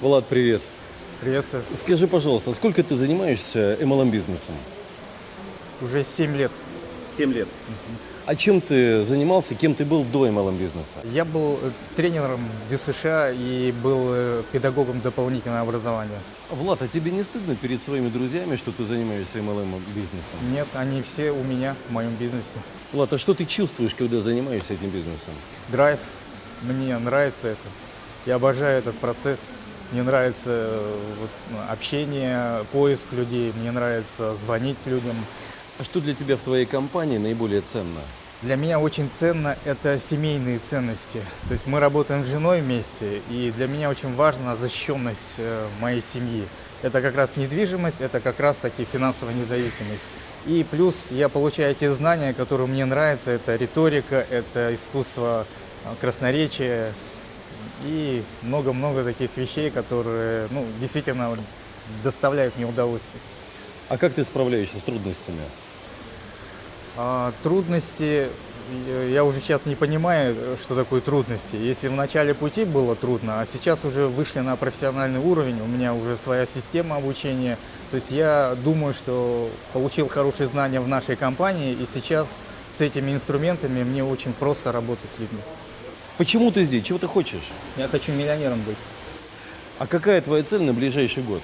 Влад, привет. Приветствую. Скажи, пожалуйста, сколько ты занимаешься MLM-бизнесом? Уже 7 лет. 7 лет. А чем ты занимался, кем ты был до MLM-бизнеса? Я был э, тренером ДЮСШ и был э, педагогом дополнительного образования. Влад, а тебе не стыдно перед своими друзьями, что ты занимаешься MLM-бизнесом? Нет, они все у меня в моем бизнесе. Влад, а что ты чувствуешь, когда занимаешься этим бизнесом? Драйв. Мне нравится это. Я обожаю этот процесс. Мне нравится э, ну, общение, поиск людей. Мне нравится звонить людям. А что для тебя в твоей компании наиболее ценно? Для меня очень ценно это семейные ценности. То есть мы работаем с женой вместе, и для меня очень важна защищенность э, моей семьи. Это как раз недвижимость, это как раз таки финансовая независимость. И плюс я получаю те знания, которые мне нравятся. Это риторика, это искусство э, красноречия и много-много таких вещей, которые ну, действительно доставляют мне удовольствие. А как ты справляешься с трудностями? А, трудности, я уже сейчас не понимаю, что такое трудности. Если в начале пути было трудно, а сейчас уже вышли на профессиональный уровень, у меня уже своя система обучения. То есть я думаю, что получил хорошие знания в нашей компании, и сейчас с этими инструментами мне очень просто работать с людьми. Почему ты здесь? Чего ты хочешь? Я хочу миллионером быть. А какая твоя цель на ближайший год?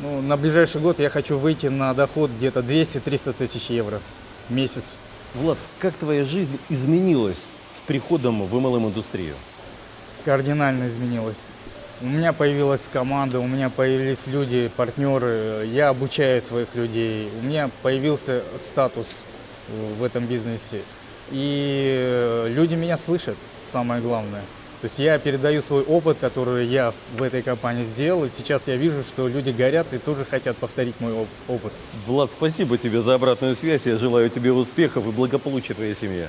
Ну, на ближайший год я хочу выйти на доход где-то 200-300 тысяч евро в месяц. Влад, как твоя жизнь изменилась с приходом в MLM-индустрию? Кардинально изменилась. У меня появилась команда, у меня появились люди, партнеры, я обучаю своих людей, у меня появился статус в этом бизнесе. И люди меня слышат, самое главное. То есть я передаю свой опыт, который я в этой компании сделал, и сейчас я вижу, что люди горят и тоже хотят повторить мой оп- опыт. Влад, спасибо тебе за обратную связь. Я желаю тебе успехов и благополучия твоей семье.